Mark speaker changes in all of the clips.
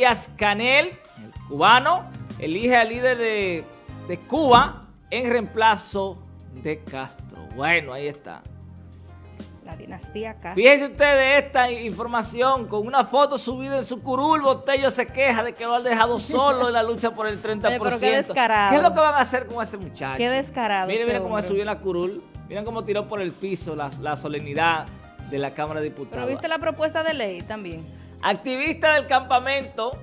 Speaker 1: Díaz Canel, el cubano, elige al líder de, de Cuba en reemplazo de Castro. Bueno, ahí está.
Speaker 2: La dinastía Castro.
Speaker 1: Fíjense ustedes esta información, con una foto subida en su curul, Botello se queja de que lo han dejado solo en la lucha por el 30%.
Speaker 2: pero qué descarado.
Speaker 1: ¿Qué es lo que van a hacer con ese muchacho?
Speaker 2: Qué descarado
Speaker 1: Miren,
Speaker 2: ese
Speaker 1: miren cómo subió en la curul, miren cómo tiró por el piso la, la solemnidad de la Cámara de
Speaker 2: Pero
Speaker 1: Diputados.
Speaker 2: viste la propuesta de ley también.
Speaker 1: Activistas del campamento,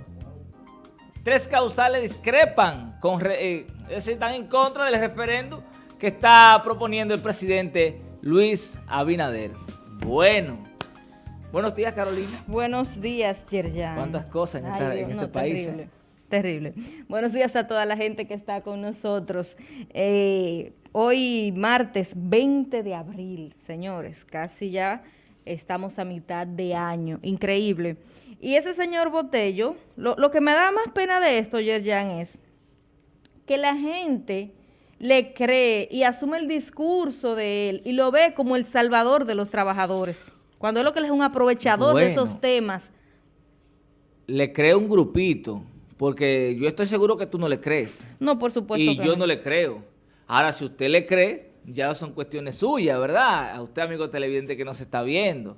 Speaker 1: tres causales discrepan, con eh, están en contra del referéndum que está proponiendo el presidente Luis Abinader. Bueno, buenos días Carolina.
Speaker 2: Buenos días, Yerjan.
Speaker 1: Cuántas cosas en
Speaker 2: Ay,
Speaker 1: esta-
Speaker 2: Dios,
Speaker 1: en este
Speaker 2: no,
Speaker 1: país,
Speaker 2: Terrible,
Speaker 1: ¿eh?
Speaker 2: terrible. Buenos días a toda la gente que está con nosotros. Eh, hoy martes 20 de abril, señores, casi ya estamos a mitad de año. Increíble. Y ese señor Botello, lo, lo que me da más pena de esto, Yerjan, es que la gente le cree y asume el discurso de él y lo ve como el salvador de los trabajadores. Cuando es lo que él es un aprovechador de esos temas.
Speaker 1: Le creo un grupito, porque yo estoy seguro que tú no le crees.
Speaker 2: No, por supuesto
Speaker 1: y
Speaker 2: que
Speaker 1: yo
Speaker 2: no.
Speaker 1: no le creo. Ahora, si usted le cree, ya son cuestiones suyas, ¿verdad? A usted, amigo televidente, que no se está viendo.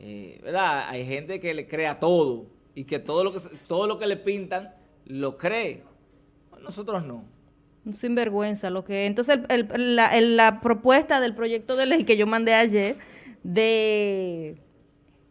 Speaker 1: Eh, ¿Verdad? Hay gente que le cree a todo y que todo lo que, todo lo que le pintan lo cree. Nosotros no.
Speaker 2: Un sinvergüenza lo que entonces el- la, la propuesta del proyecto de ley que yo mandé ayer de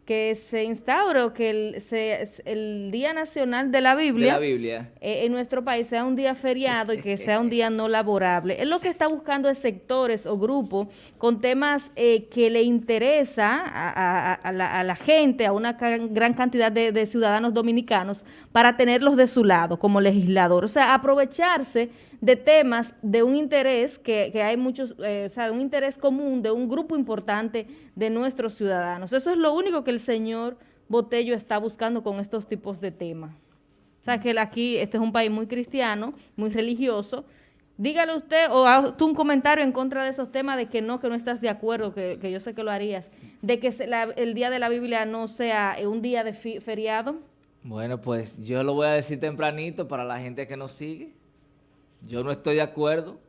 Speaker 2: que se instaure o que el, se- el Día Nacional de la
Speaker 1: De
Speaker 2: Biblia,
Speaker 1: la Biblia.
Speaker 2: eh, en nuestro país sea un día feriado y que sea un día no laborable. Es lo que está buscando es sectores o grupos con temas eh, que le interesa a, a- a la, a la gente, a una gran cantidad de, de ciudadanos dominicanos, para tenerlos de su lado como legislador. O sea, aprovecharse de temas de un interés que, que hay muchos, eh, o sea, un interés común de un grupo importante de nuestros ciudadanos. Eso es lo único que el señor Botello está buscando con estos tipos de temas. O sea, que aquí este es un país muy cristiano, muy religioso. Dígale usted o haz un comentario en contra de esos temas de que no, que no estás de acuerdo, que, que yo sé que lo harías, de que el día de la Biblia no sea un día de feriado.
Speaker 1: Bueno, pues yo lo voy a decir tempranito para la gente que nos sigue. Yo no estoy de acuerdo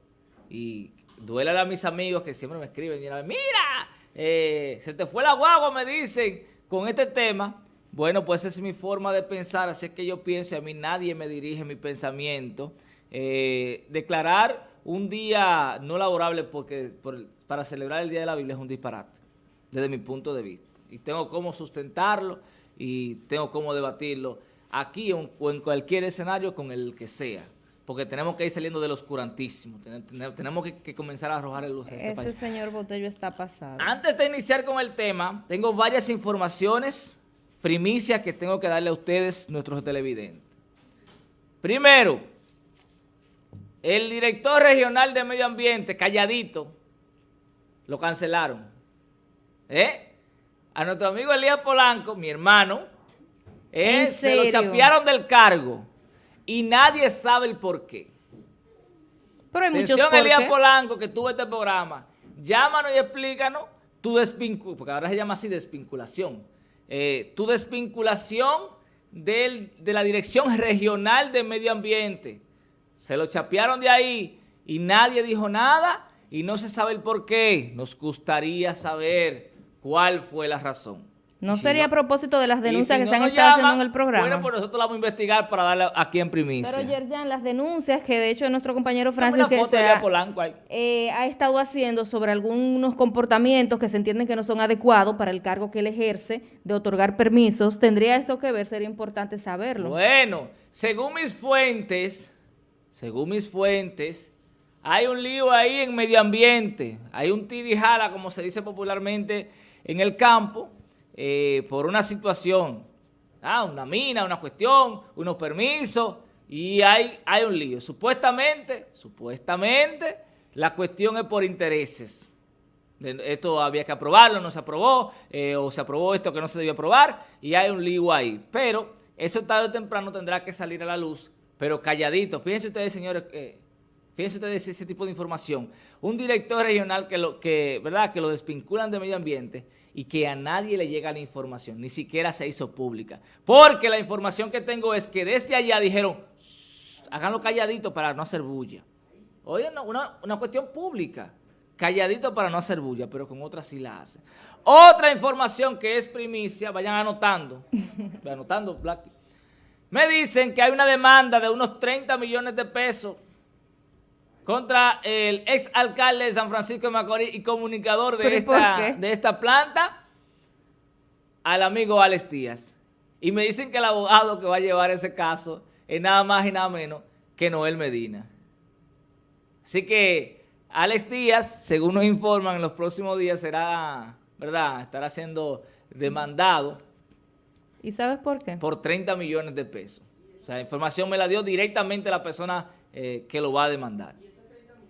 Speaker 1: y duele a mis amigos que siempre me escriben y mira, eh, se te fue la guagua, me dicen, con este tema. Bueno, pues esa es mi forma de pensar, así es que yo pienso, a mí nadie me dirige mi pensamiento. Eh, declarar un día no laborable porque por- para celebrar el Día de la Biblia es un disparate, desde mi punto de vista. Y tengo cómo sustentarlo y tengo cómo debatirlo aquí o en cualquier escenario con el que sea. Porque tenemos que ir saliendo del oscurantísimo. Ten- ten- Tenemos que, que comenzar a arrojar luz a este
Speaker 2: Ese
Speaker 1: país.
Speaker 2: señor Botello está pasado.
Speaker 1: Antes de iniciar con el tema, tengo varias informaciones, primicias que tengo que darle a ustedes, nuestros televidentes. Primero, el director regional de Medio Ambiente, calladito, lo cancelaron. ¿Eh? A nuestro amigo Elías Polanco, mi hermano, eh,
Speaker 2: ¿En
Speaker 1: se lo chapearon del cargo y nadie sabe el por qué.
Speaker 2: Pero hay muchos
Speaker 1: Atención,
Speaker 2: por
Speaker 1: Elías. Polanco, que tuvo este programa. Llámanos y explícanos tu desvinculación, porque ahora se llama así desvinculación. Eh, tu desvinculación del- de la Dirección Regional de Medio Ambiente. Se lo chapearon de ahí y nadie dijo nada y no se sabe el por qué. Nos gustaría saber cuál fue la razón.
Speaker 2: No
Speaker 1: si
Speaker 2: sería a propósito de las denuncias
Speaker 1: si
Speaker 2: que
Speaker 1: no
Speaker 2: se han estado haciendo en el programa.
Speaker 1: Bueno, pues nosotros la vamos a investigar para darle aquí en primicia.
Speaker 2: Pero Yerjan, las denuncias que de hecho nuestro compañero Francis que
Speaker 1: foto
Speaker 2: se
Speaker 1: de
Speaker 2: ha,
Speaker 1: Elías Polanco ahí.
Speaker 2: eh, ha estado haciendo sobre algunos comportamientos que se entienden que no son adecuados para el cargo que él ejerce de otorgar permisos, tendría esto que ver, sería importante saberlo.
Speaker 1: Bueno, según mis fuentes, según mis fuentes, hay un lío ahí en medio ambiente. Hay un tirijala, como se dice popularmente, en el campo, eh, por una situación. Ah, una mina, una cuestión, unos permisos, y hay, hay un lío. Supuestamente, supuestamente, la cuestión es por intereses. Esto había que aprobarlo, no se aprobó, eh, o se aprobó esto que no se debió aprobar, y hay un lío ahí. Pero eso tarde o temprano tendrá que salir a la luz, pero calladito. Fíjense ustedes, señores, eh, fíjense ustedes ese tipo de información, un director regional que lo, que, ¿verdad? que lo desvinculan de medio ambiente y que a nadie le llega la información, ni siquiera se hizo pública. Porque la información que tengo es que desde allá dijeron, háganlo calladito para no hacer bulla. Oye, una, una cuestión pública calladito para no hacer bulla, pero con otras sí la hace. Otra información que es primicia, vayan anotando, anotando, Black. Me dicen que hay una demanda de unos 30 millones de pesos contra el ex alcalde de San Francisco de Macorís y comunicador de, esta, de esta planta, al amigo Alex Díaz. Y me dicen que el abogado que va a llevar ese caso es nada más y nada menos que Noel Medina. Así que Alex Díaz, según nos informan, en los próximos días será, ¿verdad? Estará siendo demandado.
Speaker 2: ¿Y sabes por qué?
Speaker 1: Por 30 millones de pesos. O sea, la información me la dio directamente la persona eh, que lo va a demandar.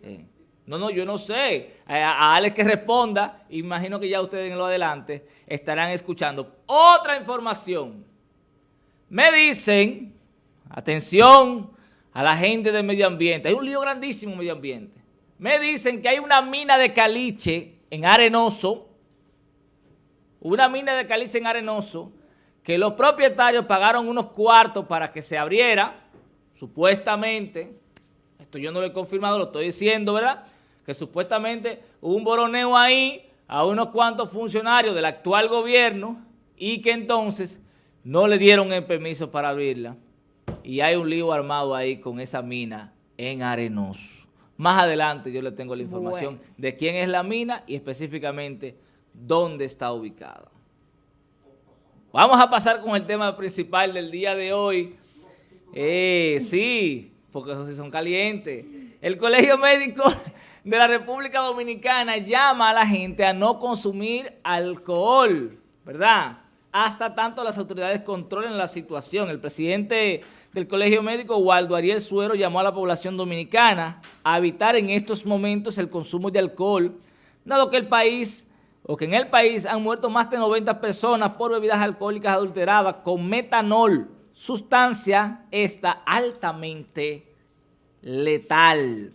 Speaker 1: Eh, no, no, yo no sé. Eh, a, Alex que responda, imagino que ya ustedes en lo adelante estarán escuchando. Otra información. Me dicen, atención a la gente del medio ambiente, hay un lío grandísimo medio ambiente. Me dicen que hay una mina de caliche en Arenoso, una mina de caliche en Arenoso, que los propietarios pagaron unos cuartos para que se abriera, supuestamente, esto yo no lo he confirmado, lo estoy diciendo, ¿verdad? Que supuestamente hubo un boroneo ahí a unos cuantos funcionarios del actual gobierno y que entonces no le dieron el permiso para abrirla. Y hay un lío armado ahí con esa mina en Arenoso. Más adelante yo le tengo la información de quién es la mina y específicamente dónde está ubicada. Vamos a pasar con el tema principal del día de hoy. Eh, sí, porque esos son calientes. El Colegio Médico de la República Dominicana llama a la gente a no consumir alcohol, ¿verdad? Hasta tanto las autoridades controlen la situación. El presidente del Colegio Médico, Waldo Ariel Suero, llamó a la población dominicana a evitar en estos momentos el consumo de alcohol, dado que el país, o que en el país han muerto más de 90 personas por bebidas alcohólicas adulteradas con metanol, sustancia esta altamente letal.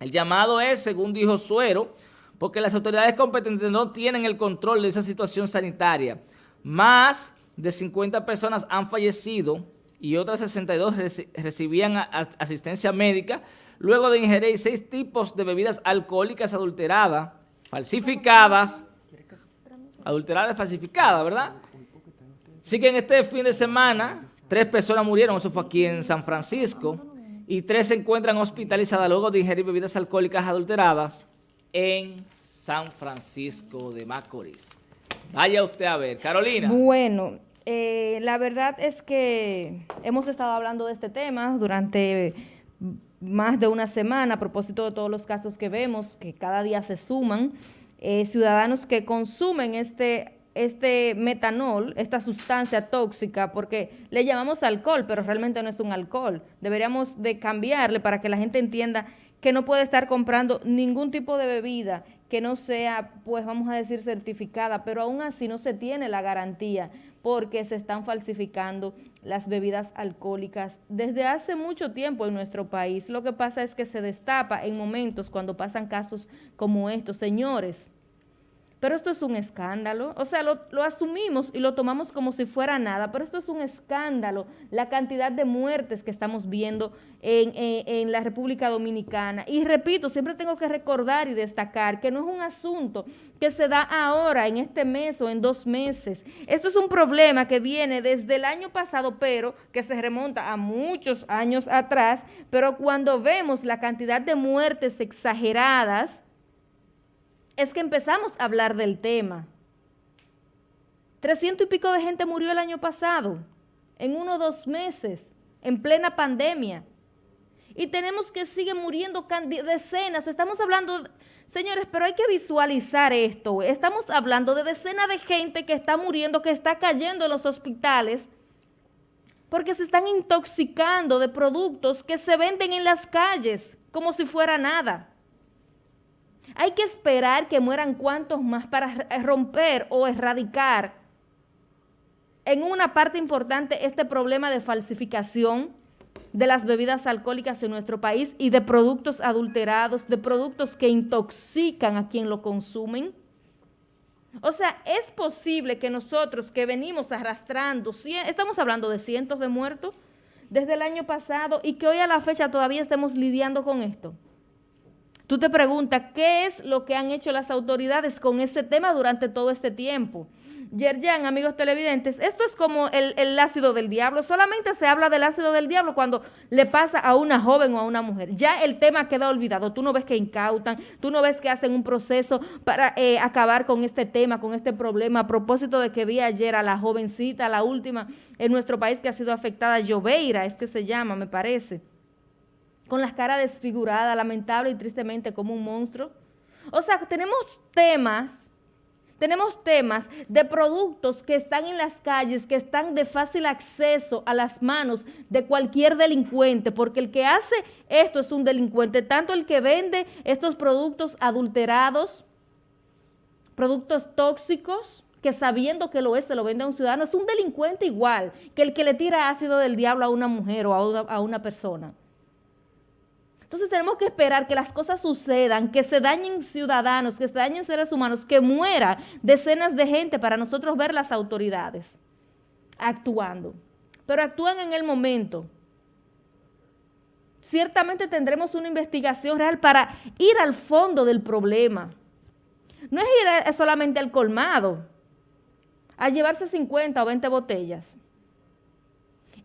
Speaker 1: El llamado es, según dijo Suero, porque las autoridades competentes no tienen el control de esa situación sanitaria. Más de 50 personas han fallecido y otras 62 recibían asistencia médica luego de ingerir seis tipos de bebidas alcohólicas adulteradas, falsificadas, adulteradas, falsificadas, ¿verdad? Así que en este fin de semana, tres personas murieron, eso fue aquí en San Francisco, y tres se encuentran hospitalizadas luego de ingerir bebidas alcohólicas adulteradas en San Francisco de Macorís. Vaya usted a ver. Carolina.
Speaker 2: Bueno, eh, la verdad es que hemos estado hablando de este tema durante más de una semana a propósito de todos los casos que vemos, que cada día se suman, eh, ciudadanos que consumen este, este metanol, esta sustancia tóxica, porque le llamamos alcohol, pero realmente no es un alcohol. Deberíamos de cambiarle para que la gente entienda que no puede estar comprando ningún tipo de bebida que no sea, pues vamos a decir, certificada, pero aún así no se tiene la garantía porque se están falsificando las bebidas alcohólicas desde hace mucho tiempo en nuestro país. Lo que pasa es que se destapa en momentos cuando pasan casos como estos. Señores, pero esto es un escándalo. O sea, lo, asumimos y lo tomamos como si fuera nada, pero esto es un escándalo. La cantidad de muertes que estamos viendo en, en, la República Dominicana. Y repito, siempre tengo que recordar y destacar que no es un asunto que se da ahora, en este mes o en dos meses. Esto es un problema que viene desde el año pasado, pero que se remonta a muchos años atrás. Pero cuando vemos la cantidad de muertes exageradas, es que empezamos a hablar del tema. Trescientos y pico de gente murió el año pasado, en uno o dos meses, en plena pandemia. Y tenemos que seguir muriendo decenas. Estamos hablando, señores, pero hay que visualizar esto. Estamos hablando de decenas de gente que está muriendo, que está cayendo en los hospitales, porque se están intoxicando de productos que se venden en las calles, como si fuera nada. Hay que esperar que mueran cuantos más para romper o erradicar en una parte importante este problema de falsificación de las bebidas alcohólicas en nuestro país y de productos adulterados, de productos que intoxican a quien lo consumen. O sea, es posible que nosotros que venimos arrastrando, estamos hablando de cientos de muertos desde el año pasado y que hoy a la fecha todavía estemos lidiando con esto. Tú te preguntas, ¿qué es lo que han hecho las autoridades con ese tema durante todo este tiempo? Yerjan, amigos televidentes, esto es como el, ácido del diablo. Solamente se habla del ácido del diablo cuando le pasa a una joven o a una mujer. Ya el tema queda olvidado. Tú no ves que incautan, tú no ves que hacen un proceso para eh, acabar con este tema, con este problema. A propósito de que vi ayer a la jovencita, la última en nuestro país que ha sido afectada, Lloveira, es que se llama, me parece con las caras desfiguradas, lamentable y tristemente como un monstruo. O sea, tenemos temas, tenemos temas de productos que están en las calles, que están de fácil acceso a las manos de cualquier delincuente, porque el que hace esto es un delincuente, tanto el que vende estos productos adulterados, productos tóxicos, que sabiendo que lo es, se lo vende a un ciudadano, es un delincuente igual que el que le tira ácido del diablo a una mujer o a una persona. Entonces tenemos que esperar que las cosas sucedan, que se dañen ciudadanos, que se dañen seres humanos, que muera decenas de gente para nosotros ver las autoridades actuando. Pero actúan en el momento. Ciertamente tendremos una investigación real para ir al fondo del problema. No es ir solamente al colmado, a llevarse 50 o 20 botellas.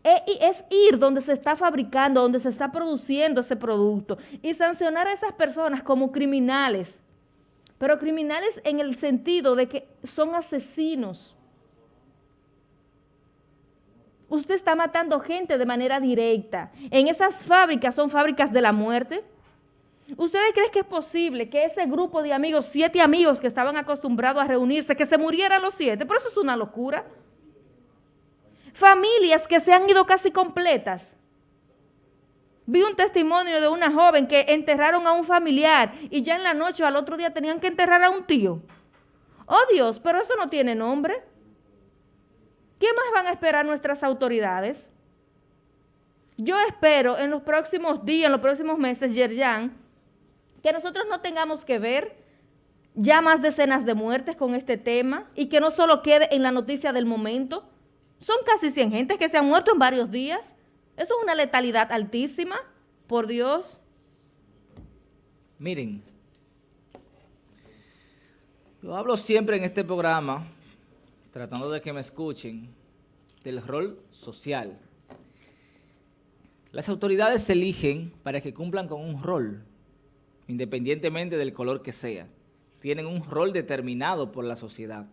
Speaker 2: E, es ir donde se está fabricando, donde se está produciendo ese producto y sancionar a esas personas como criminales, pero criminales en el sentido de que son asesinos. Usted está matando gente de manera directa. En esas fábricas son fábricas de la muerte. ¿Ustedes creen que es posible que ese grupo de amigos, siete amigos que estaban acostumbrados a reunirse, que se murieran los siete? Por eso es una locura. Familias que se han ido casi completas. Vi un testimonio de una joven que enterraron a un familiar y ya en la noche o al otro día tenían que enterrar a un tío. Oh Dios, pero eso no tiene nombre. ¿Qué más van a esperar nuestras autoridades? Yo espero en los próximos días, en los próximos meses, Yerjan, que nosotros no tengamos que ver ya más decenas de muertes con este tema y que no solo quede en la noticia del momento, son casi 100 gentes que se han muerto en varios días. Eso es una letalidad altísima, por Dios.
Speaker 1: Miren, yo hablo siempre en este programa, tratando de que me escuchen, del rol social. Las autoridades se eligen para que cumplan con un rol, independientemente del color que sea. Tienen un rol determinado por la sociedad.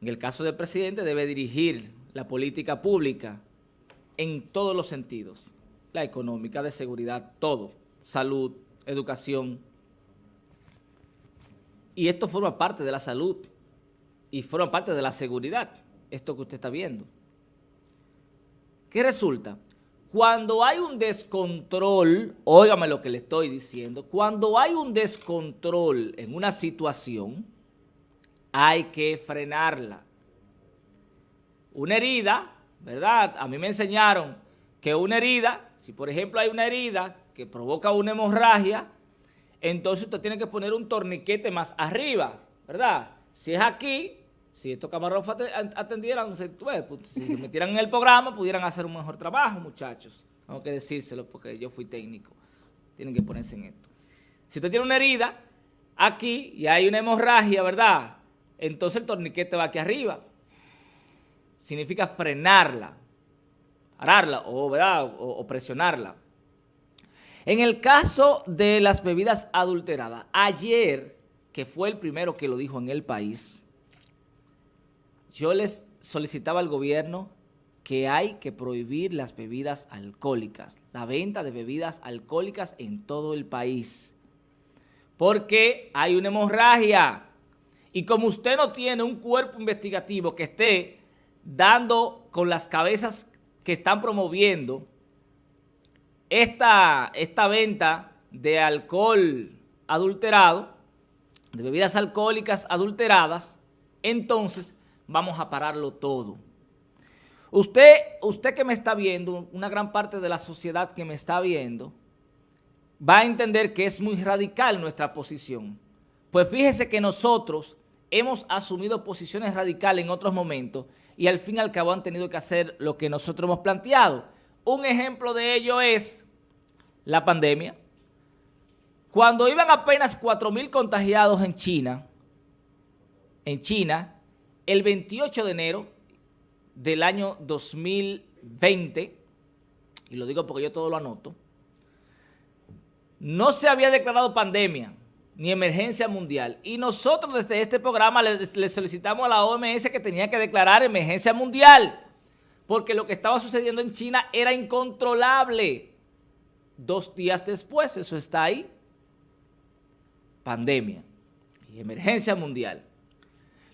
Speaker 1: En el caso del presidente debe dirigir la política pública en todos los sentidos, la económica, de seguridad, todo, salud, educación. Y esto forma parte de la salud y forma parte de la seguridad, esto que usted está viendo. ¿Qué resulta? Cuando hay un descontrol, óigame lo que le estoy diciendo, cuando hay un descontrol en una situación, hay que frenarla una herida, ¿verdad? A mí me enseñaron que una herida, si por ejemplo hay una herida que provoca una hemorragia, entonces usted tiene que poner un torniquete más arriba, ¿verdad? Si es aquí, si estos camarógrafos atendieran, pues, si se metieran en el programa, pudieran hacer un mejor trabajo, muchachos. Tengo que decírselo porque yo fui técnico. Tienen que ponerse en esto. Si usted tiene una herida aquí y hay una hemorragia, ¿verdad? Entonces el torniquete va aquí arriba significa frenarla, pararla o, o presionarla. En el caso de las bebidas adulteradas, ayer, que fue el primero que lo dijo en el país, yo les solicitaba al gobierno que hay que prohibir las bebidas alcohólicas, la venta de bebidas alcohólicas en todo el país. Porque hay una hemorragia. Y como usted no tiene un cuerpo investigativo que esté dando con las cabezas que están promoviendo esta, esta venta de alcohol adulterado, de bebidas alcohólicas adulteradas, entonces vamos a pararlo todo. Usted, usted que me está viendo, una gran parte de la sociedad que me está viendo, va a entender que es muy radical nuestra posición. Pues fíjese que nosotros hemos asumido posiciones radicales en otros momentos y al fin y al cabo han tenido que hacer lo que nosotros hemos planteado. Un ejemplo de ello es la pandemia. Cuando iban apenas 4.000 contagiados en China, en China, el 28 de enero del año 2020, y lo digo porque yo todo lo anoto, no se había declarado pandemia ni emergencia mundial. Y nosotros desde este programa le, solicitamos a la OMS que tenía que declarar emergencia mundial, porque lo que estaba sucediendo en China era incontrolable. Dos días después, eso está ahí, pandemia y emergencia mundial.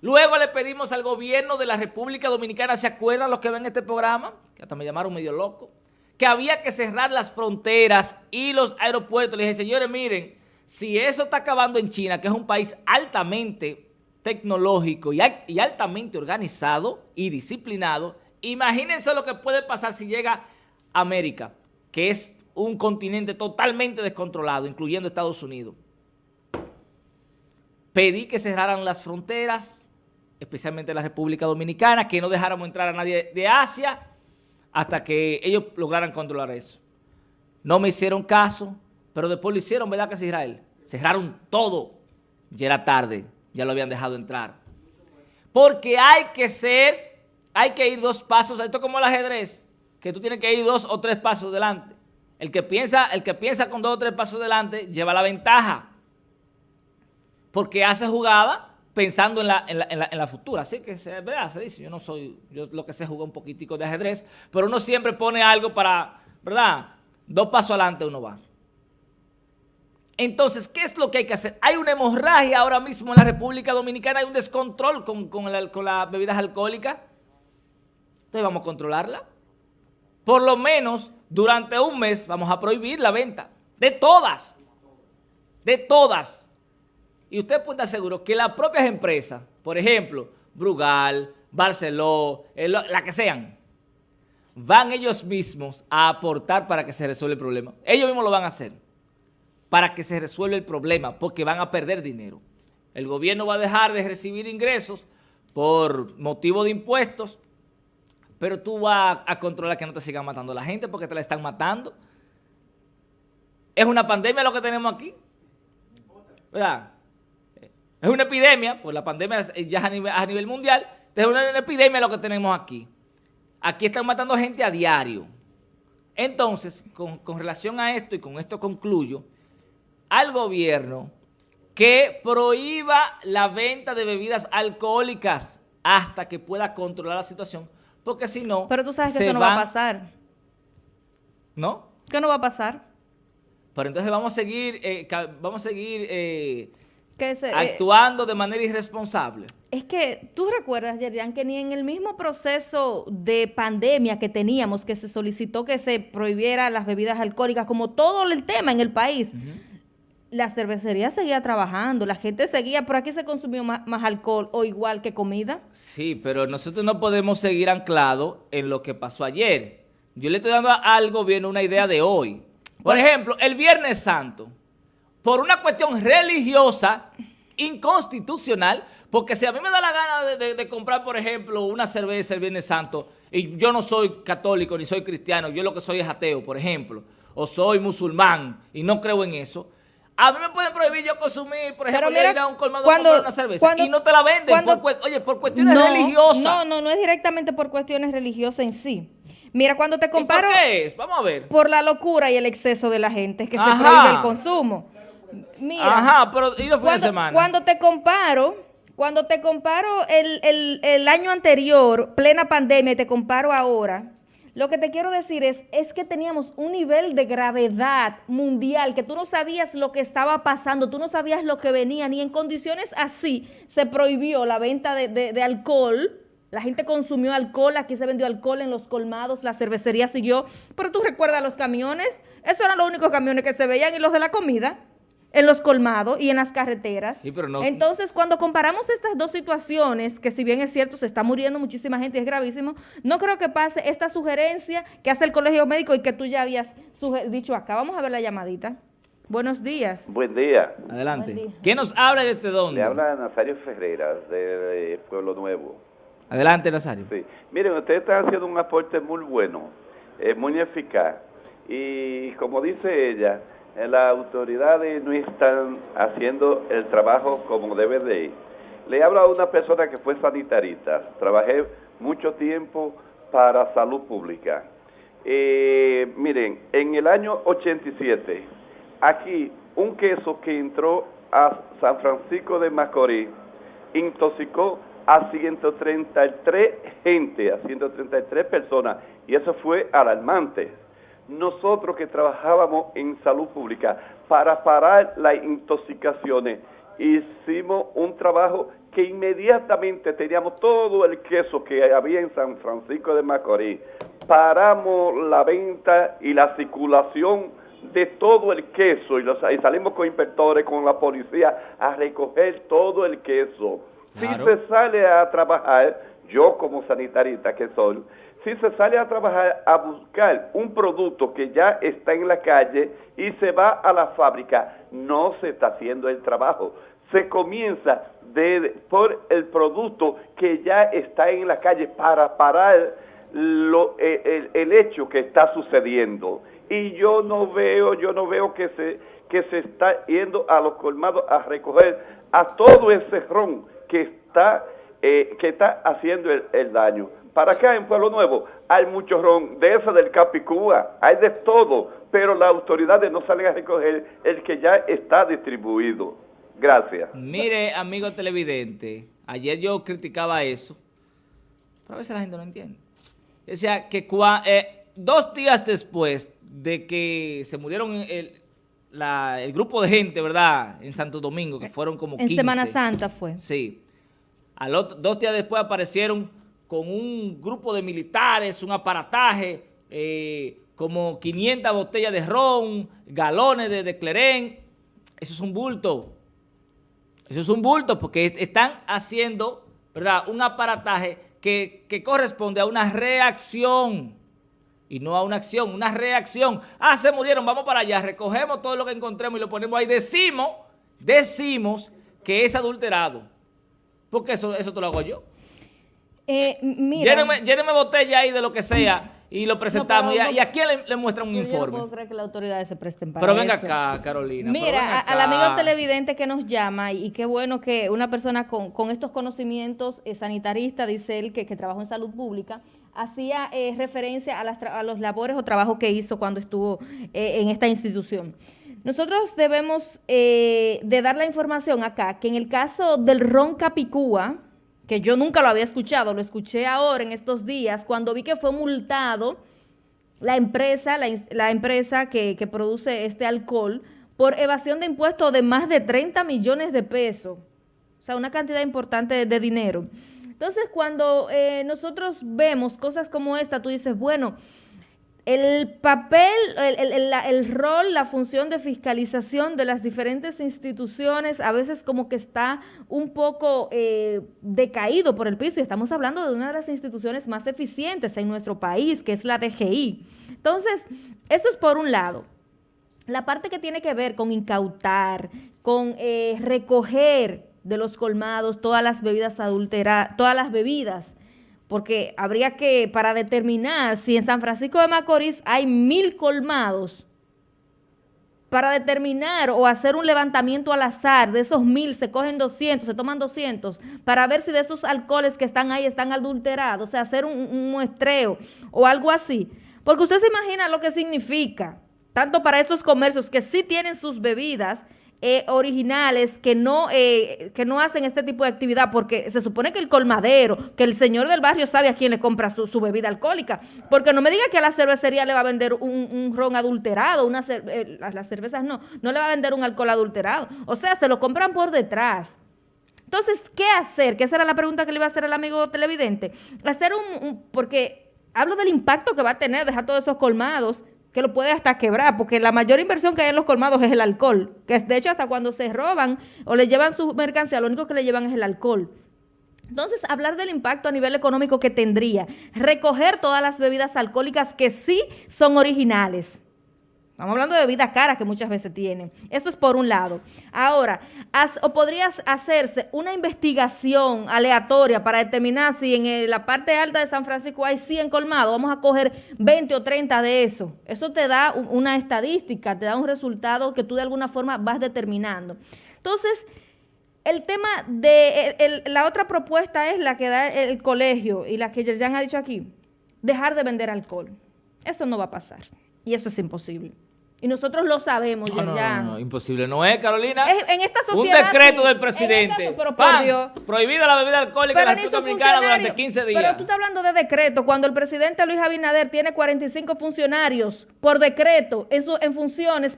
Speaker 1: Luego le pedimos al gobierno de la República Dominicana, ¿se acuerdan los que ven este programa? Que hasta me llamaron medio loco. Que había que cerrar las fronteras y los aeropuertos. Le dije, señores, miren, si eso está acabando en China, que es un país altamente tecnológico y, altamente organizado y disciplinado, imagínense lo que puede pasar si llega América, que es un continente totalmente descontrolado, incluyendo Estados Unidos. Pedí que cerraran las fronteras, especialmente la República Dominicana, que no dejáramos entrar a nadie de Asia hasta que ellos lograran controlar eso. No me hicieron caso, pero después lo hicieron, ¿verdad que es Israel? Cerraron todo. Ya era tarde, ya lo habían dejado entrar. Porque hay que ser, hay que ir dos pasos, esto como el ajedrez, que tú tienes que ir dos o tres pasos delante. El que piensa, el que piensa con dos o tres pasos delante lleva la ventaja. Porque hace jugada pensando en la, en la, futura. Así que, ¿verdad? Se dice, yo no soy, yo lo que sé jugar un poquitico de ajedrez, pero uno siempre pone algo para, ¿verdad? Dos pasos adelante uno va. Entonces, ¿qué es lo que hay que hacer? Hay una hemorragia ahora mismo en la República Dominicana, hay un descontrol con, con, las bebidas alcohólicas. Entonces, ¿vamos a controlarla? Por lo menos, durante un mes, vamos a prohibir la venta. De todas. De todas. Y usted puede estar seguro que las propias empresas, por ejemplo, Brugal, Barceló, la que sean, van ellos mismos a aportar para que se resuelva el problema. Ellos mismos lo van a hacer para que se resuelva el problema, porque van a perder dinero. El gobierno va a dejar de recibir ingresos por motivo de impuestos, pero tú vas a controlar que no te sigan matando la gente porque te la están matando. Es una pandemia lo que tenemos aquí. ¿Verdad? Es una epidemia, pues la pandemia ya es a nivel, mundial, es una, epidemia lo que tenemos aquí. Aquí están matando gente a diario. Entonces, con relación a esto, y con esto concluyo, al gobierno que prohíba la venta de bebidas alcohólicas hasta que pueda controlar la situación, porque si no...
Speaker 2: Pero tú sabes que eso no va a pasar.
Speaker 1: ¿No?
Speaker 2: ¿Qué no va a pasar?
Speaker 1: Pero entonces vamos a seguir, eh, vamos a seguir eh,
Speaker 2: eh,
Speaker 1: actuando de manera irresponsable.
Speaker 2: Es que tú recuerdas, Yerian, que ni en el mismo proceso de pandemia que teníamos, que se solicitó que se prohibiera las bebidas alcohólicas, como todo el tema en el país, la cervecería seguía trabajando, la gente seguía, por aquí se consumió más, más, alcohol o igual que comida.
Speaker 1: Sí, pero nosotros no podemos seguir anclados en lo que pasó ayer. Yo le estoy dando al gobierno una idea de hoy. Por ejemplo, el Viernes Santo por una cuestión religiosa, inconstitucional, porque si a mí me da la gana de, comprar, por ejemplo, una cerveza el Viernes Santo, y yo no soy católico ni soy cristiano, yo lo que soy es ateo, por ejemplo, o soy musulmán y no creo en eso, a mí me pueden prohibir yo consumir, por ejemplo, ir a un colmado a comprar una cerveza y no te la venden, por, oye, por cuestiones religiosas.
Speaker 2: No, no, no es directamente por cuestiones religiosas en sí. Mira, cuando te comparo...
Speaker 1: ¿Por qué es? Vamos a ver.
Speaker 2: Por la locura y el exceso de la gente, que se prohíbe el consumo. Mira,
Speaker 1: Ajá, pero ¿y los fines de semana?
Speaker 2: Cuando te comparo, cuando te comparo el, año anterior, plena pandemia, y te comparo ahora, lo que te quiero decir es, es que teníamos un nivel de gravedad mundial, que tú no sabías lo que estaba pasando, tú no sabías lo que venía, ni en condiciones así se prohibió la venta de, de alcohol, la gente consumió alcohol, aquí se vendió alcohol en los colmados, la cervecería siguió, pero tú recuerdas los camiones, esos eran los únicos camiones que se veían y los de la comida. En los colmados y en las carreteras.
Speaker 1: Sí, pero no-
Speaker 2: Entonces, cuando comparamos estas dos situaciones, que si bien es cierto, se está muriendo muchísima gente y es gravísimo, no creo que pase esta sugerencia que hace el colegio médico y que tú ya habías dicho acá. Vamos a ver la llamadita. Buenos días.
Speaker 3: Buen día.
Speaker 1: Adelante.
Speaker 2: Buen día.
Speaker 1: ¿Quién nos habla desde dónde?
Speaker 3: Le habla Nazario Ferreira de, de Pueblo Nuevo.
Speaker 1: Adelante, Nazario.
Speaker 3: Sí. Miren, ustedes están haciendo un aporte muy bueno, eh, muy eficaz. Y como dice ella, las autoridades no están haciendo el trabajo como debe de ir. Le habla a una persona que fue sanitarista. Trabajé mucho tiempo para salud pública. Eh, miren, en el año 87, aquí un queso que entró a San Francisco de Macorís intoxicó a 133 gente, a 133 personas, y eso fue alarmante. Nosotros que trabajábamos en salud pública para parar las intoxicaciones, hicimos un trabajo que inmediatamente teníamos todo el queso que había en San Francisco de Macorís, paramos la venta y la circulación de todo el queso y, los- y salimos con inspectores, con la policía a recoger todo el queso.
Speaker 1: Claro.
Speaker 3: Si se sale a trabajar, yo como sanitarista que soy, si se sale a trabajar a buscar un producto que ya está en la calle y se va a la fábrica, no se está haciendo el trabajo. Se comienza por el producto que ya está en la calle para parar eh, el, el hecho que está sucediendo. Y yo no veo, yo no veo que se, que se está yendo a los colmados a recoger a todo ese ron que está, eh, que está haciendo el, el daño. Para acá en Pueblo Nuevo hay mucho ron, de eso del Capicúa, hay de todo, pero las autoridades no salen a recoger el que ya está distribuido. Gracias.
Speaker 1: Mire, amigo televidente, ayer yo criticaba eso, pero a veces la gente no entiende. Decía que cua- eh, dos días después de que se murieron el, la- el grupo de gente, ¿verdad? En Santo Domingo, que fueron como 15.
Speaker 2: En Semana Santa fue.
Speaker 1: Sí. Dos días después aparecieron con un grupo de militares, un aparataje, eh, como 500 botellas de ron, galones de, de clerén. Eso es un bulto. Eso es un bulto porque est- están haciendo, ¿verdad? Un aparataje que, que corresponde a una reacción y no a una acción, una reacción. Ah, se murieron, vamos para allá, recogemos todo lo que encontremos y lo ponemos ahí. Decimos, decimos que es adulterado. Porque eso, eso te lo hago yo.
Speaker 2: Eh, mira,
Speaker 1: Lléneme, lléneme botella ahí de lo que sea y lo presentamos.
Speaker 2: pero
Speaker 1: y, a,
Speaker 2: no-
Speaker 1: y a quién le, le muestran un
Speaker 2: yo no
Speaker 1: informe?
Speaker 2: puedo creer que las autoridades se presten para
Speaker 1: Pero venga
Speaker 2: eso.
Speaker 1: acá, Carolina.
Speaker 2: Mira, al amigo televidente que nos llama, y qué bueno que una persona con, con estos conocimientos eh, sanitaristas, dice él, que, que trabajó en salud pública, hacía eh, referencia a, las a los labores o trabajos que hizo cuando estuvo eh, en esta institución. Nosotros debemos eh, de dar la información acá, que en el caso del ron Capicúa, que yo nunca lo había escuchado, lo escuché ahora en estos días, cuando vi que fue multado la empresa, la, la empresa que, que produce este alcohol por evasión de impuestos de más de 30 millones de pesos. O sea, una cantidad importante de, de dinero. Entonces, cuando eh, nosotros vemos cosas como esta, tú dices, bueno, el papel, el, el- el- rol, la función de fiscalización de las diferentes instituciones a veces como que está un poco eh, decaído por el piso y estamos hablando de una de las instituciones más eficientes en nuestro país, que es la DGI. Entonces, eso es por un lado. La parte que tiene que ver con incautar, con eh, recoger de los colmados todas las bebidas adulteradas, todas las bebidas, porque habría que, para determinar si en San Francisco de Macorís hay mil colmados, para determinar o hacer un levantamiento al azar, de esos mil se cogen 200, se toman 200, para ver si de esos alcoholes que están ahí están adulterados, o sea, hacer un, un muestreo o algo así. Porque usted se imagina lo que significa, tanto para esos comercios que sí tienen sus bebidas eh, originales, que no, eh, que no hacen este tipo de actividad, porque se supone que el colmadero, que el señor del barrio sabe a quién le compra su, su bebida alcohólica, porque no me diga que a la cervecería le va a vender un, un ron adulterado, una eh, las cervezas no, no le va a vender un alcohol adulterado, o sea, se lo compran por detrás. Entonces, ¿qué hacer? Que esa era la pregunta que le iba a hacer al amigo televidente. Hacer un- porque hablo del impacto que va a tener dejar todos esos colmados que lo puede hasta quebrar, porque la mayor inversión que hay en los colmados es el alcohol, que de hecho hasta cuando se roban o le llevan su mercancía, lo único que le llevan es el alcohol. Entonces, hablar del impacto a nivel económico que tendría, recoger todas las bebidas alcohólicas que sí son originales, Estamos hablando de bebidas caras que muchas veces tienen. Eso es por un lado. Ahora, o podrías hacerse una investigación aleatoria para determinar si en la parte alta de San Francisco hay 100 colmados. Vamos a coger 20 o 30 de eso. Eso te da una estadística, te da un resultado que tú de alguna forma vas determinando. Entonces, el tema de la otra propuesta es la que da el colegio y la que Yerjan ha dicho aquí, dejar de vender alcohol. Eso no va a pasar y eso es imposible. Y nosotros lo sabemos,
Speaker 1: no, no, no, imposible. No es, Carolina.
Speaker 2: en esta sociedad.
Speaker 1: Un decreto del presidente. pero por Dios. Prohibida la bebida alcohólica en la República Dominicana durante 15 días.
Speaker 2: Pero tú estás hablando de decreto. Cuando el presidente Luis Abinader tiene 45 funcionarios por decreto en, su, en, funciones,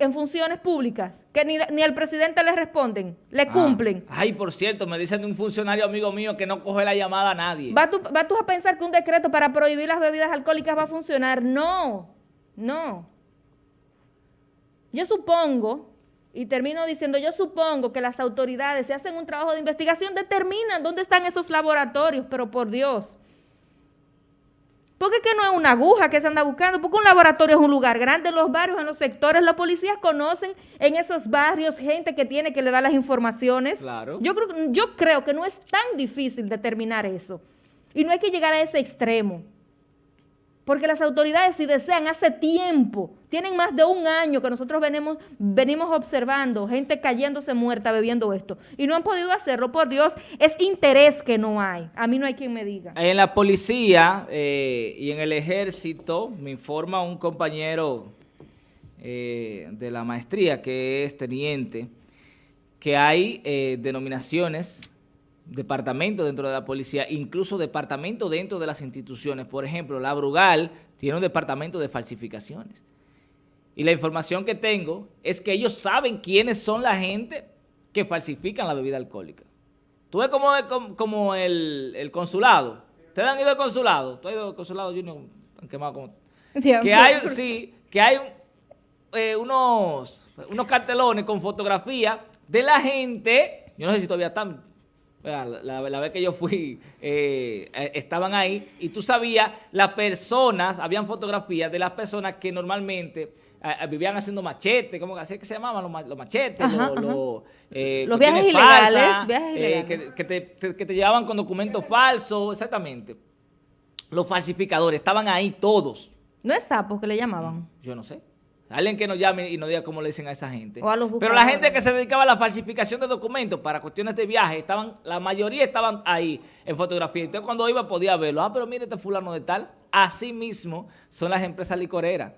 Speaker 2: en funciones públicas, que ni, ni al presidente le responden, le ah. cumplen.
Speaker 1: Ay, por cierto, me dicen de un funcionario amigo mío que no coge la llamada a nadie.
Speaker 2: ¿Vas tú, ¿Va tú a pensar que un decreto para prohibir las bebidas alcohólicas va a funcionar? No, no. Yo supongo, y termino diciendo, yo supongo que las autoridades, si hacen un trabajo de investigación, determinan dónde están esos laboratorios, pero por Dios. Porque que no es una aguja que se anda buscando, porque un laboratorio es un lugar grande en los barrios, en los sectores, los policías conocen en esos barrios gente que tiene que le da las informaciones.
Speaker 1: Claro.
Speaker 2: Yo creo, yo creo que no es tan difícil determinar eso. Y no hay que llegar a ese extremo. Porque las autoridades, si desean, hace tiempo, tienen más de un año que nosotros venimos, venimos observando gente cayéndose muerta bebiendo esto. Y no han podido hacerlo, por Dios, es interés que no hay. A mí no hay quien me diga.
Speaker 1: En la policía eh, y en el ejército, me informa un compañero eh, de la maestría, que es teniente, que hay eh, denominaciones departamento dentro de la policía, incluso departamento dentro de las instituciones. Por ejemplo, la Brugal tiene un departamento de falsificaciones. Y la información que tengo es que ellos saben quiénes son la gente que falsifican la bebida alcohólica. Tú ves como, como el, consulado. ¿Ustedes han ido al consulado? ¿Tú has ido al consulado, Junior? Han quemado como... que hay, sí, que hay eh, unos, unos cartelones con fotografía de la gente, yo no sé si todavía están la, vez que yo fui, eh, eh, estaban ahí y tú sabías, las personas, habían fotografías de las personas que normalmente eh, vivían haciendo machetes, ¿cómo así que se llamaban los, machetes?
Speaker 2: los, viajes ilegales,
Speaker 1: que, te, que te llevaban con documentos falsos, exactamente. Los falsificadores, estaban ahí todos.
Speaker 2: ¿No es sapos que le llamaban?
Speaker 1: Yo no sé. Alguien que nos llame y nos diga cómo le dicen a esa gente. Pero la gente que se dedicaba a la falsificación de documentos para cuestiones de viaje, estaban, la mayoría estaban ahí en fotografía. Entonces cuando iba podía verlo. Ah, pero mire este fulano de tal. Así mismo son las empresas licoreras,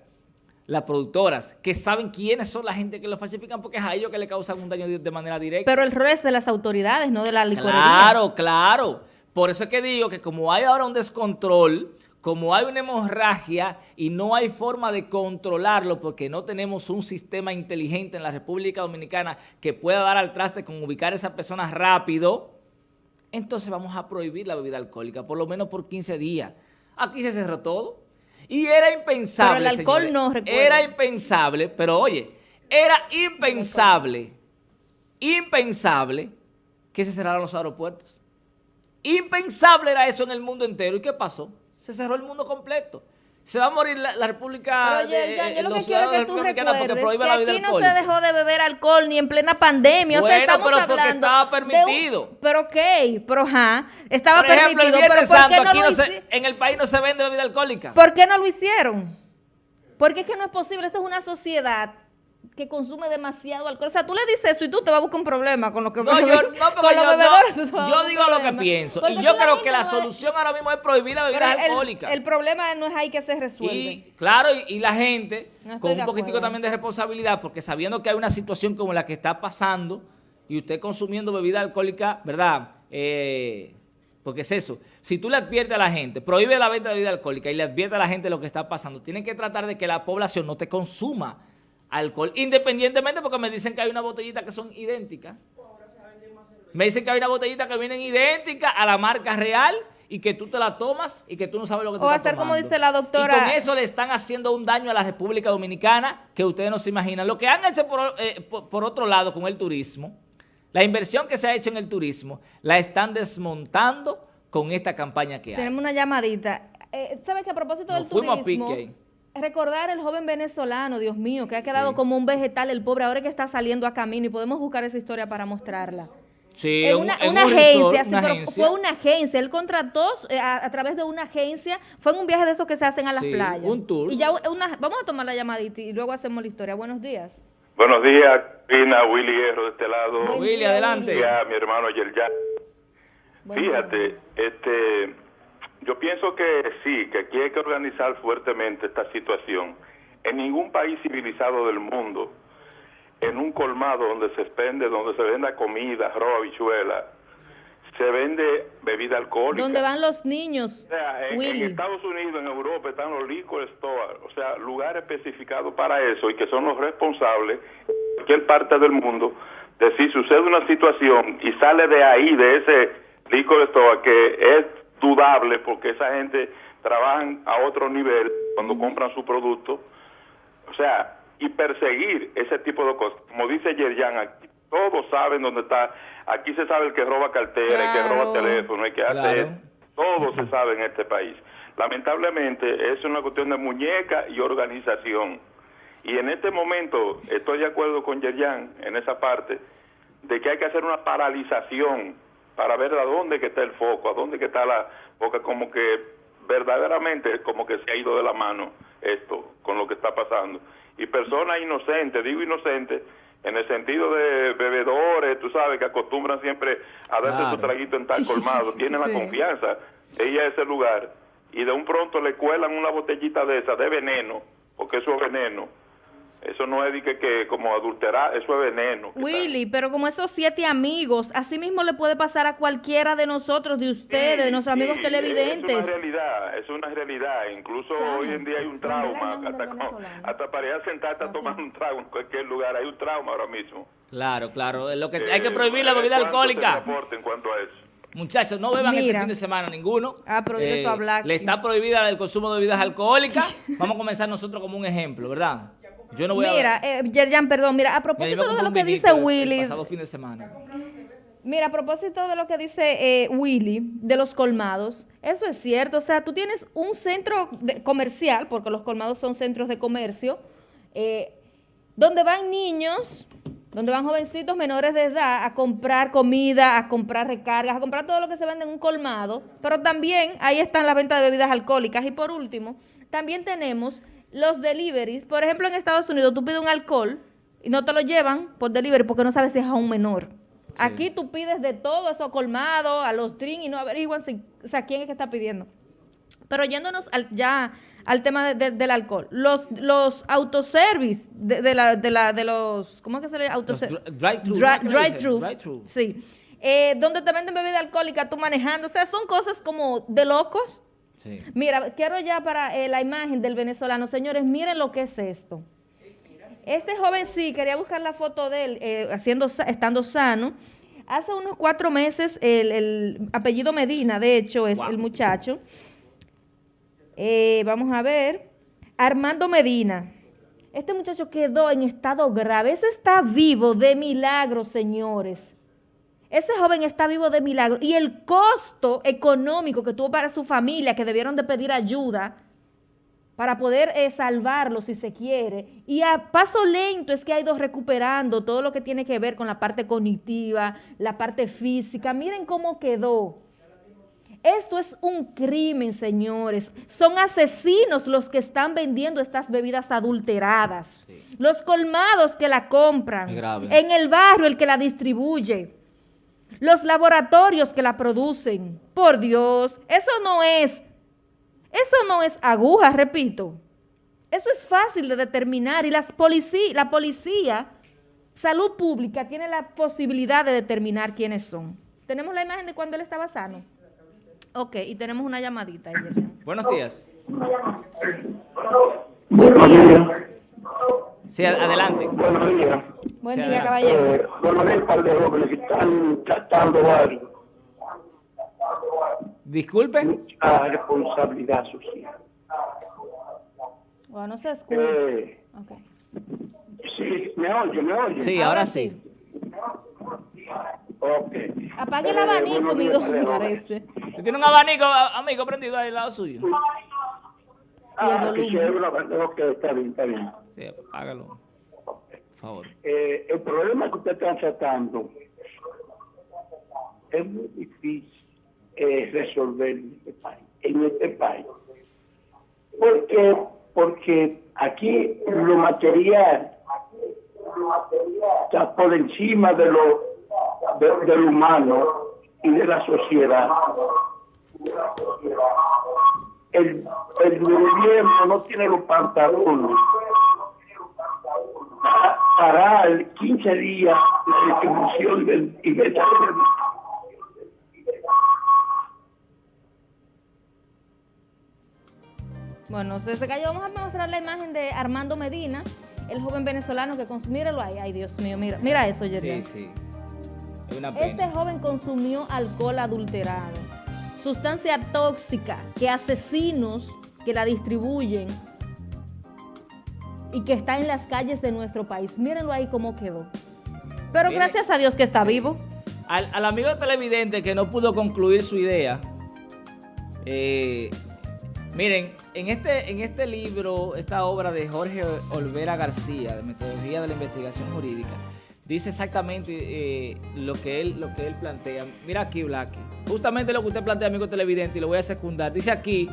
Speaker 1: las productoras, que saben quiénes son la gente que lo falsifican porque es a ellos que le causan un daño de manera directa.
Speaker 2: Pero el rol es de las autoridades, no de la licorería.
Speaker 1: Claro, claro. Por eso es que digo que como hay ahora un descontrol como hay una hemorragia y no hay forma de controlarlo porque no tenemos un sistema inteligente en la República Dominicana que pueda dar al traste con ubicar a esas personas rápido, entonces vamos a prohibir la bebida alcohólica, por lo menos por 15 días. Aquí se cerró todo. Y era impensable,
Speaker 2: Pero el alcohol no, recuerdo.
Speaker 1: Era impensable, pero oye, era impensable, impensable que se cerraran los aeropuertos. Impensable era eso en el mundo entero. ¿Y qué pasó? Se cerró el mundo completo. Se va a morir la, República
Speaker 2: Pero, de, yo lo que quiero que tú recuerdes que aquí no se dejó de beber alcohol ni en plena pandemia. o sea, estamos
Speaker 1: pero
Speaker 2: hablando
Speaker 1: estaba permitido.
Speaker 2: pero ok, pero ajá, estaba
Speaker 1: Por ejemplo,
Speaker 2: permitido.
Speaker 1: El
Speaker 2: pero
Speaker 1: ¿por qué no lo se, en el país no se vende bebida alcohólica.
Speaker 2: ¿Por qué no lo hicieron? Porque es que no es posible. Esto es una sociedad que consume demasiado alcohol. O sea, tú le dices eso y tú te vas a buscar un problema con lo que
Speaker 1: no, yo, no, con los bebedores. yo digo lo que pienso. y yo creo que la solución ahora mismo es prohibir la bebida alcohólica.
Speaker 2: El, problema no es ahí que se resuelve.
Speaker 1: Y claro, y, la gente con un poquitico también de responsabilidad, porque sabiendo que hay una situación como la que está pasando y usted consumiendo bebida alcohólica, ¿verdad? Eh, porque es eso. Si tú le adviertes a la gente, prohíbe la venta de bebida alcohólica y le adviertes a la gente lo que está pasando, tienen que tratar de que la población no te consuma alcohol, independientemente porque me dicen que hay una botellita que son idénticas. Me dicen que hay una botellita que vienen idéntica a la marca real y que tú te la tomas y que tú no sabes lo que te
Speaker 2: O
Speaker 1: estás
Speaker 2: hacer como dice la doctora-
Speaker 1: Y con eso le están haciendo un daño a la República Dominicana que ustedes no se imaginan. Lo que han hecho por, eh, por- por otro lado con el turismo, la inversión que se ha hecho en el turismo, la están desmontando con esta campaña que hay.
Speaker 2: Tenemos una llamadita. Eh, ¿Sabes que a propósito
Speaker 1: Nos
Speaker 2: del
Speaker 1: fuimos a
Speaker 2: turismo,
Speaker 1: pique ahí.
Speaker 2: Recordar el joven venezolano, Dios mío, que ha quedado
Speaker 1: Sí.
Speaker 2: como un vegetal, el pobre, ahora que está saliendo a camino y podemos buscar esa historia para mostrarla.
Speaker 1: Sí,
Speaker 2: En una,
Speaker 1: en
Speaker 2: una
Speaker 1: un
Speaker 2: agencia,
Speaker 1: resort,
Speaker 2: sí,
Speaker 1: una
Speaker 2: pero
Speaker 1: agencia.
Speaker 2: fue una agencia. Él contrató eh, a, a través de una agencia, fue en un viaje de esos que se hacen a las
Speaker 1: Sí,
Speaker 2: playas.
Speaker 1: un tour.
Speaker 2: Y ya una, vamos a tomar la llamadita y luego hacemos la historia. Buenos días.
Speaker 4: Buenos días, Karina, Willy Hierro de este lado.
Speaker 1: Willy, adelante.
Speaker 2: Willy.
Speaker 4: Y a mi hermano Yerjan.
Speaker 2: Buen día.
Speaker 4: Fíjate, este, yo pienso que sí, que aquí hay que organizar fuertemente esta situación. En ningún país civilizado del mundo, en un colmado donde se vende, donde se venda comida, arroz, habichuela, se vende bebida alcohólica.
Speaker 2: ¿Dónde van los niños,
Speaker 4: O sea, en? Estados Unidos, en Europa, están los liquor stores, o sea, lugares especificados para eso y que son los responsables en cualquier parte del mundo de si sucede una situación y sale de ahí, de ese liquor store, que es dudable porque esa gente trabaja a otro nivel cuando compran su producto, o sea, y perseguir ese tipo de cosas. Como dice Yerjan, aquí todos saben dónde está. Aquí se sabe el que roba cartera, el que roba teléfono, el que hace
Speaker 1: Claro.
Speaker 4: esto. Todo se sabe en este país. Lamentablemente es una cuestión de muñeca y organización. Y en este momento estoy de acuerdo con Yerjan en esa parte de que hay que hacer una paralización para ver a dónde que está el foco, a dónde que está la... Porque como que verdaderamente como que se ha ido de la mano esto con lo que está pasando. Y personas inocentes, digo inocentes, en el sentido de bebedores, tú sabes, que acostumbran siempre a darse
Speaker 1: Claro.
Speaker 4: su traguito en tal colmado, tienen
Speaker 2: Sí.
Speaker 4: la confianza, ella a ese lugar, y de un pronto le cuelan una botellita de esa, de veneno, porque eso es veneno. Eso no es de que, que como adulterar, eso es veneno.
Speaker 2: Willy, pero como esos siete amigos, así mismo le puede pasar a cualquiera de nosotros, de ustedes, de nuestros amigos
Speaker 4: Sí,
Speaker 2: televidentes.
Speaker 4: Es una realidad, es una realidad. Incluso hoy en día hay un
Speaker 2: ¿dónde era el
Speaker 4: trauma. Hasta, hasta para ir a sentarte a tomar un trago en cualquier lugar, hay un trauma ahora mismo.
Speaker 1: Claro, claro. Lo que,
Speaker 4: Eh,
Speaker 1: hay que prohibir la bebida
Speaker 4: ¿cuánto se
Speaker 1: alcohólica.
Speaker 4: reporta en cuanto a eso?
Speaker 1: Muchachos, no beban
Speaker 2: Mira.
Speaker 1: este fin de semana ninguno. Eh,
Speaker 2: Ah, prohibido eso hablar
Speaker 1: Le está prohibida el consumo de bebidas alcohólicas. Vamos a comenzar nosotros como un ejemplo, ¿verdad? Yo no voy a...
Speaker 2: Mira, eh, Yerjan, perdón, mira, a propósito de lo que dice Willy,
Speaker 1: El pasado fin de semana.
Speaker 2: mira, a propósito de lo que dice eh, Willy, de los colmados, eso es cierto, o sea, tú tienes un centro de- comercial, porque los colmados son centros de comercio, eh, donde van niños, donde van jovencitos menores de edad a comprar comida, a comprar recargas, a comprar todo lo que se vende en un colmado, pero también ahí están las ventas de bebidas alcohólicas. Y por último, también tenemos los deliveries. Por ejemplo, en Estados Unidos tú pides un alcohol y no te lo llevan por delivery porque no sabes si es a un menor. Aquí tú pides de todo eso colmado, a los drinks y no averiguan si, o sea, quién es que está pidiendo. Pero yéndonos al- ya al tema de- de- del alcohol, los, los autoservice de, de la, de, la, de los, ¿cómo es que se le
Speaker 1: drive-thru,
Speaker 2: drive-thru,
Speaker 1: Drive-thru.
Speaker 2: sí. Eh, donde te venden bebida alcohólica, tú manejando, o sea, son cosas como de locos.
Speaker 1: Sí.
Speaker 2: Mira, quiero ya para eh, la imagen del venezolano, señores, miren lo que es esto. Este joven sí, quería buscar la foto de él, eh, haciendo, estando sano. Hace unos cuatro meses, el, el apellido Medina, de hecho, es
Speaker 1: Wow.
Speaker 2: el muchacho. Eh, vamos a ver. Armando Medina. Este muchacho quedó en estado grave. Ese está vivo de milagro, señores. Ese joven está vivo de milagro. Y el costo económico que tuvo para su familia, que debieron de pedir ayuda para poder eh, salvarlo si se quiere. Y a paso lento es que ha ido recuperando todo lo que tiene que ver con la parte cognitiva, la parte física. Miren cómo quedó. Esto es un crimen, señores. Son asesinos los que están vendiendo estas bebidas adulteradas. Los colmados que la compran. En el barrio el que la distribuye. Los laboratorios que la producen. Por Dios, eso no es, eso no es aguja, repito. Eso es fácil de determinar y las la policía, salud pública, tiene la posibilidad de determinar quiénes son. ¿Tenemos la imagen de cuando él estaba sano? Ok, y tenemos una llamadita.
Speaker 1: Buenos días.
Speaker 2: Buen día.
Speaker 1: Sí, adelante.
Speaker 5: Buenos días.
Speaker 2: Buen
Speaker 1: Sí,
Speaker 2: día,
Speaker 1: adelante.
Speaker 2: caballero.
Speaker 5: Eh, Coronel Calderón, que les están tratando varios.
Speaker 1: Disculpe.
Speaker 5: mucha responsabilidad social.
Speaker 2: O no se escucha.
Speaker 5: Eh,
Speaker 2: Ok.
Speaker 5: sí, me oye, me oye.
Speaker 1: Sí, ahora sí.
Speaker 5: Ok.
Speaker 2: Apague el
Speaker 5: Eh,
Speaker 2: abanico, mi me parece.
Speaker 1: ¿Usted tiene un abanico, amigo, prendido ahí al lado suyo?
Speaker 5: Ah,
Speaker 2: el
Speaker 5: que
Speaker 2: volumen.
Speaker 5: ok, está bien, está bien.
Speaker 1: Sí, hágalo. Favor.
Speaker 5: Eh, el problema que usted está tratando es muy difícil eh, resolver en este país. En este país. ¿Por? Porque aquí lo material está por encima de lo de- del humano y de la sociedad. El, gobierno no tiene los pantalones parar 15 días la distribución del y
Speaker 2: Bueno, se, se cayó. Vamos a mostrar la imagen de Armando Medina, el joven venezolano que consumió. Míralo ahí. Ay, Dios mío, mira, mira eso,
Speaker 1: Sí,
Speaker 2: Yerian.
Speaker 1: sí. Es una
Speaker 2: Este joven consumió alcohol adulterado, sustancia tóxica que asesinos que la distribuyen y que está en las calles de nuestro país. Mírenlo ahí cómo quedó. Pero gracias a Dios que está
Speaker 1: sí.
Speaker 2: vivo.
Speaker 1: Al, al amigo televidente que no pudo concluir su idea, eh, miren, en este, en este libro, esta obra de Jorge Olvera García, de Metodología de la Investigación Jurídica, dice exactamente eh, lo, que él, lo que él plantea. Mira aquí, Blacky. Justamente lo que usted plantea, amigo televidente, y lo voy a secundar. Dice aquí,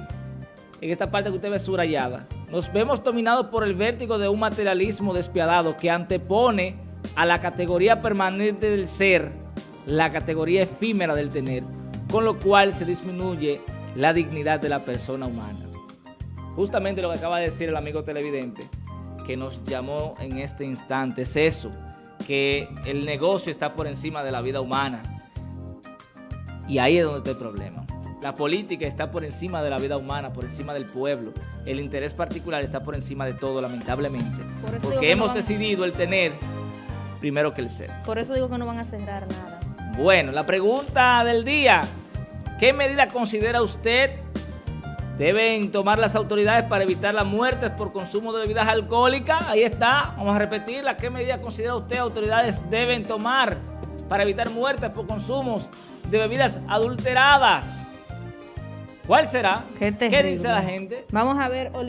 Speaker 1: en esta parte que usted ve subrayada, nos vemos dominados por el vértigo de un materialismo despiadado que antepone a la categoría permanente del ser, la categoría efímera del tener, con lo cual se disminuye la dignidad de la persona humana. Justamente lo que acaba de decir el amigo televidente, que nos llamó en este instante, es eso, que el negocio está por encima de la vida humana. Y ahí es donde está el problema. La política está por encima de la vida humana, por encima del pueblo. El interés particular está por encima de todo, lamentablemente.
Speaker 2: Por
Speaker 1: Porque
Speaker 2: no
Speaker 1: hemos decidido el tener primero que el ser.
Speaker 2: Por eso digo que no van a cerrar nada.
Speaker 1: Bueno, la pregunta del día. ¿Qué medida considera usted deben tomar las autoridades para evitar las muertes por consumo de bebidas alcohólicas? Ahí está, vamos a repetirla. ¿Qué medida considera usted autoridades deben tomar para evitar muertes por consumos de bebidas adulteradas? ¿Cuál será?
Speaker 2: Qué
Speaker 1: ¿Qué dice la gente?
Speaker 2: Vamos a ver,